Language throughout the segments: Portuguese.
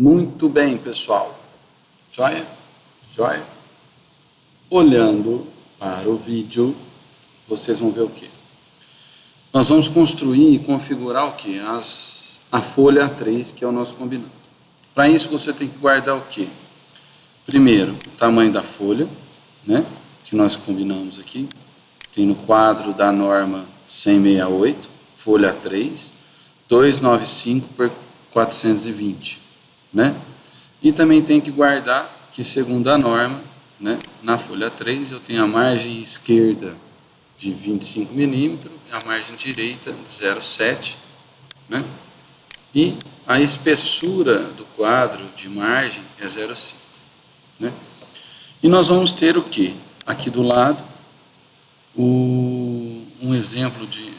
Muito bem, pessoal. Joia? Joia? Olhando para o vídeo, vocês vão ver o quê? Nós vamos construir e configurar o quê? As, a folha A3, que é o nosso combinado. Para isso, você tem que guardar o quê? Primeiro, o tamanho da folha, né? que nós combinamos aqui. Tem no quadro da norma 168, folha 3, 295 por 420. Né? E também tem que guardar que, segundo a norma, né, na folha 3 eu tenho a margem esquerda de 25 milímetros e a margem direita de 0,7. Né? E a espessura do quadro de margem é 0,5. Né? E nós vamos ter o que? Aqui do lado, o, um exemplo de,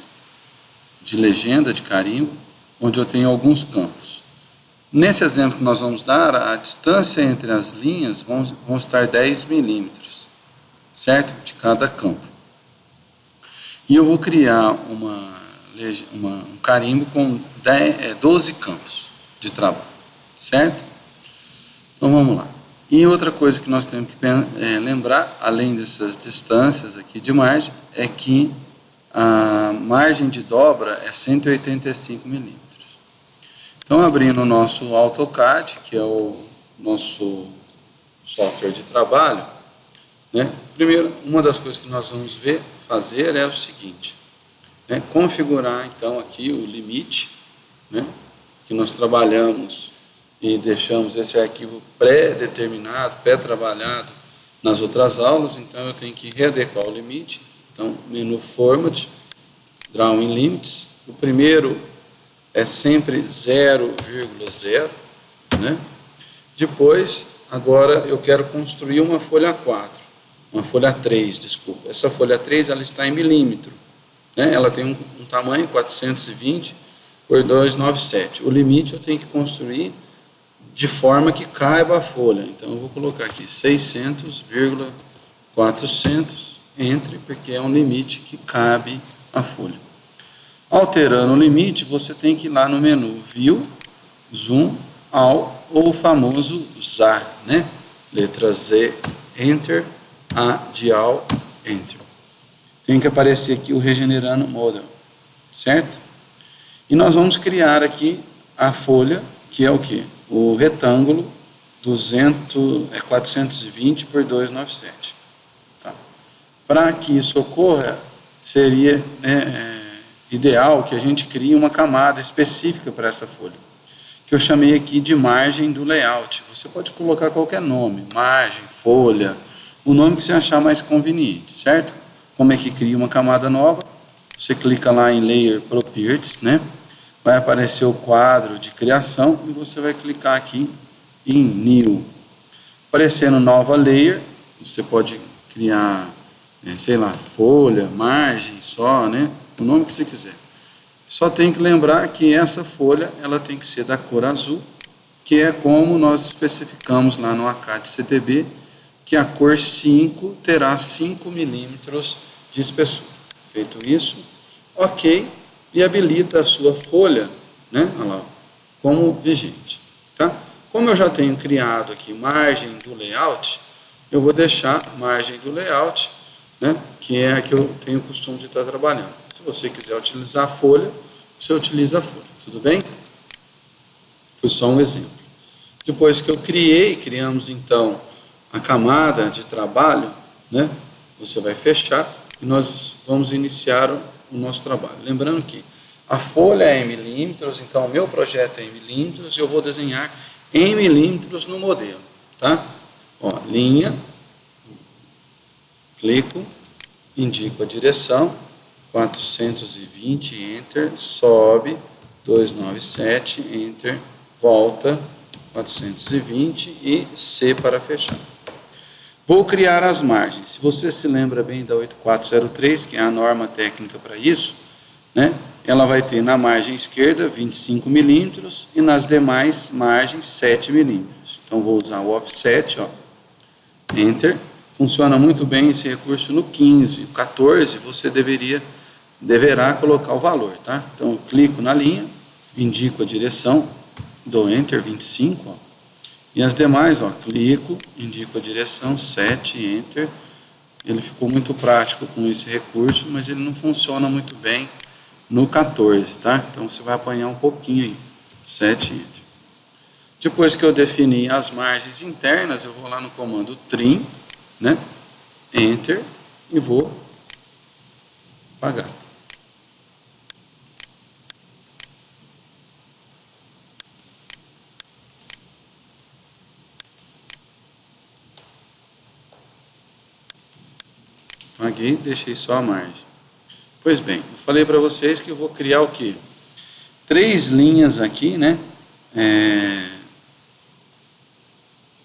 de legenda, de carimbo, onde eu tenho alguns campos. Nesse exemplo que nós vamos dar, a distância entre as linhas vão, vão estar 10 milímetros, certo? De cada campo. E eu vou criar uma, uma, um carimbo com 10, é, 12 campos de trabalho, certo? Então vamos lá. E outra coisa que nós temos que é, lembrar, além dessas distâncias aqui de margem, é que a margem de dobra é 185 milímetros. Então, abrindo o nosso AutoCAD, que é o nosso software de trabalho, né? primeiro, uma das coisas que nós vamos ver, fazer é o seguinte, né? configurar então aqui o limite, né? que nós trabalhamos e deixamos esse arquivo pré-determinado, pré-trabalhado nas outras aulas, então eu tenho que readequar o limite. Então, menu Format, Drawing Limits. O primeiro é sempre 0,0, né? Depois, agora eu quero construir uma folha 4, uma folha 3, desculpa. Essa folha 3 ela está em milímetro, né? Ela tem um, um tamanho 420 por 297. O limite eu tenho que construir de forma que caiba a folha. Então, eu vou colocar aqui 600,400 entre, porque é um limite que cabe a folha. Alterando o limite, você tem que ir lá no menu View, Zoom, All, ou o famoso ZAR, né? Letra Z, Enter, A de All, Enter. Tem que aparecer aqui o Regenerando Model, certo? E nós vamos criar aqui a folha, que é o que? o retângulo 200, é 420 por 297. Tá? Para que isso ocorra, seria né, é, ideal que a gente crie uma camada específica para essa folha, que eu chamei aqui de margem do layout. Você pode colocar qualquer nome, margem, folha, o nome que você achar mais conveniente, certo? Como é que cria uma camada nova? Você clica lá em Layer Properties, né? vai aparecer o quadro de criação e você vai clicar aqui em New. Aparecendo nova layer, você pode criar, é, sei lá, folha, margem só, né? O nome que você quiser. Só tem que lembrar que essa folha ela tem que ser da cor azul, que é como nós especificamos lá no ACAD CTB, que a cor 5 terá 5 milímetros de espessura. Feito isso, ok, e habilita a sua folha né, lá, como vigente. Tá? Como eu já tenho criado aqui margem do layout, eu vou deixar margem do layout, né, que é a que eu tenho o costume de estar trabalhando. Se você quiser utilizar a folha, você utiliza a folha, tudo bem? Foi só um exemplo. Depois que eu criei, criamos então a camada de trabalho, né, você vai fechar e nós vamos iniciar o nosso trabalho. Lembrando que a folha é em milímetros, então o meu projeto é em milímetros e eu vou desenhar em milímetros no modelo, tá? Ó, linha, clico, indico a direção, 420, Enter, sobe, 297, Enter, volta, 420 e C para fechar. Vou criar as margens. Se você se lembra bem da 8403, que é a norma técnica para isso, né? ela vai ter na margem esquerda 25 milímetros e nas demais margens 7 milímetros. Então, vou usar o offset, ó, Enter. Funciona muito bem esse recurso no 15. O 14 você deveria, deverá colocar o valor, tá? Então, eu clico na linha, indico a direção, dou Enter 25, ó, E as demais, ó, clico, indico a direção, 7, Enter. Ele ficou muito prático com esse recurso, mas ele não funciona muito bem no 14, tá? Então você vai apanhar um pouquinho aí, 7, Enter. Depois que eu defini as margens internas, eu vou lá no comando trim, né? Enter, e vou pagar. Paguei, deixei só a margem. Pois bem, eu falei para vocês que eu vou criar o quê? Três linhas aqui, né? É,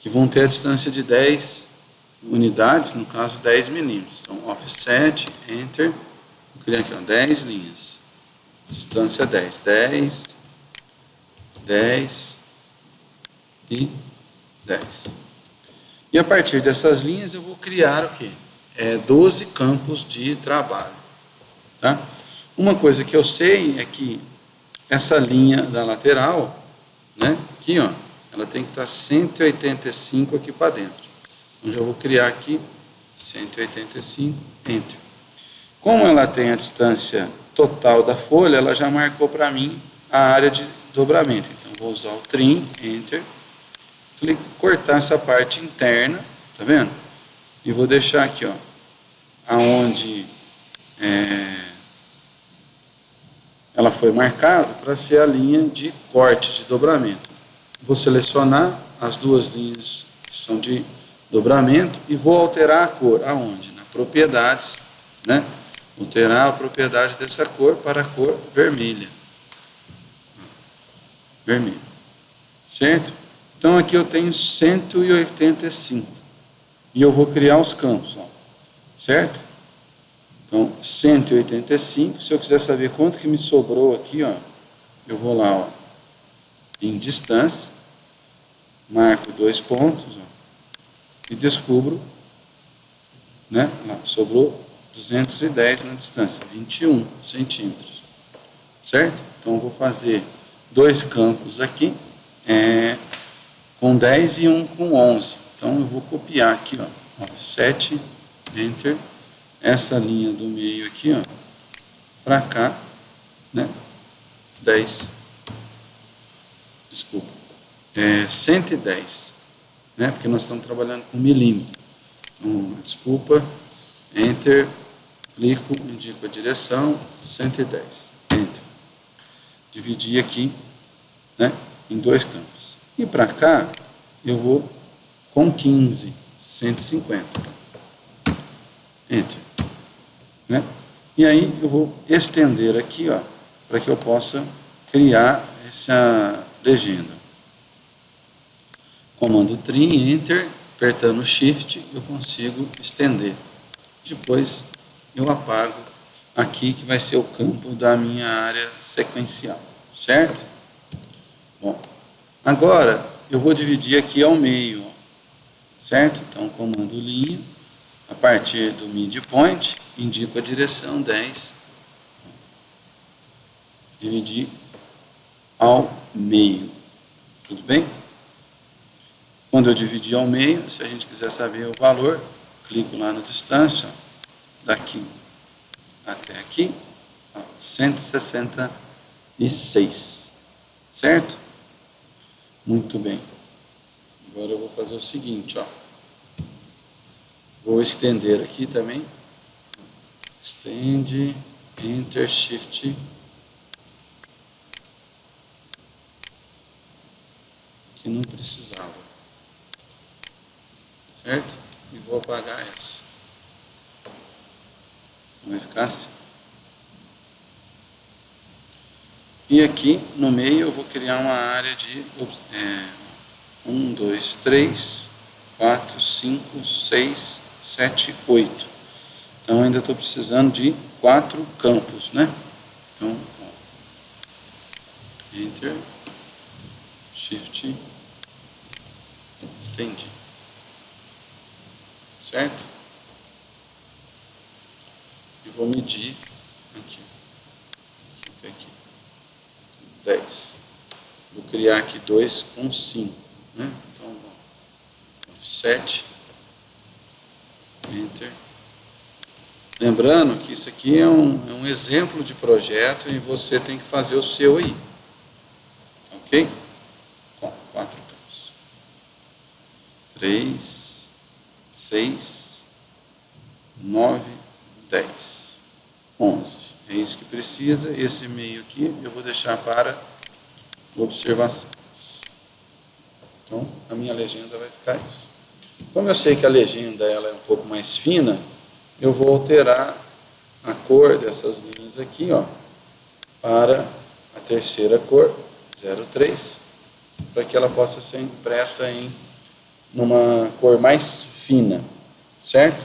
que vão ter a distância de 10 unidades, no caso 10 milímetros. Então, offset, enter, vou criar aqui ó, 10 linhas. Distância 10. 10, 10 e 10. E a partir dessas linhas eu vou criar o quê? é, 12 campos de trabalho. Tá? Uma coisa que eu sei é que essa linha da lateral, né, aqui, ó, ela tem que estar 185 aqui para dentro. Então, já vou criar aqui 185, Enter. Como ela tem a distância total da folha, ela já marcou para mim a área de dobramento. Então, vou usar o Trim, Enter, cortar essa parte interna, tá vendo? E vou deixar aqui, ó, aonde é, ela foi marcada para ser a linha de corte, de dobramento. Vou selecionar as duas linhas que são de dobramento e vou alterar a cor. Aonde? Na propriedades, né? Alterar a propriedade dessa cor para a cor vermelha. Vermelho. Certo? Então aqui eu tenho 185. E eu vou criar os campos. Ó certo? Então, 185, se eu quiser saber quanto que me sobrou aqui, ó, eu vou lá, ó, em distância, marco dois pontos, ó, e descubro, né, sobrou 210 na distância, 21 centímetros, certo? Então, eu vou fazer dois campos aqui, é, com 10 e um com 11. Então, eu vou copiar aqui, ó, offset Enter, essa linha do meio aqui, ó, para cá, né, 10, desculpa, é 110, né, porque nós estamos trabalhando com milímetro. Então, desculpa, Enter, clico, indico a direção, 110, Enter. Dividir aqui, né, em dois campos. E para cá, eu vou com 15, 150. Enter. Né? E aí eu vou estender aqui, ó, para que eu possa criar essa legenda. Comando Trim, Enter, apertando Shift, eu consigo estender. Depois eu apago aqui, que vai ser o campo da minha área sequencial, certo? Bom, agora eu vou dividir aqui ao meio, certo? Então, comando linha, a partir do midpoint, indico a direção 10, dividir ao meio. Tudo bem? Quando eu dividir ao meio, se a gente quiser saber o valor, clico lá no distância, daqui até aqui, 166, certo? Muito bem. Agora eu vou fazer o seguinte, ó. Vou estender aqui também. Estende, Enter, Shift. Que não precisava. Certo? E vou apagar essa. Vai ficar assim. E aqui no meio eu vou criar uma área de é, 1, 2, 3, 4, 5, 6, 7, 8. Então ainda estou precisando de quatro campos, né? Então, ó, Enter, Shift, estendi. Certo? E vou medir aqui. Aqui até aqui. 10. Vou criar aqui 2 com 5. Né? Então, 7, Enter. Lembrando que isso aqui é um, é um exemplo de projeto e você tem que fazer o seu aí. Ok? Com quatro campos. Três, seis, nove, dez, onze. É isso que precisa. Esse meio aqui eu vou deixar para observações. Então, a minha legenda vai ficar isso. Como eu sei que a legenda ela é um pouco mais fina, eu vou alterar a cor dessas linhas aqui, ó, para a terceira cor, 03, para que ela possa ser impressa em numa cor mais fina, certo?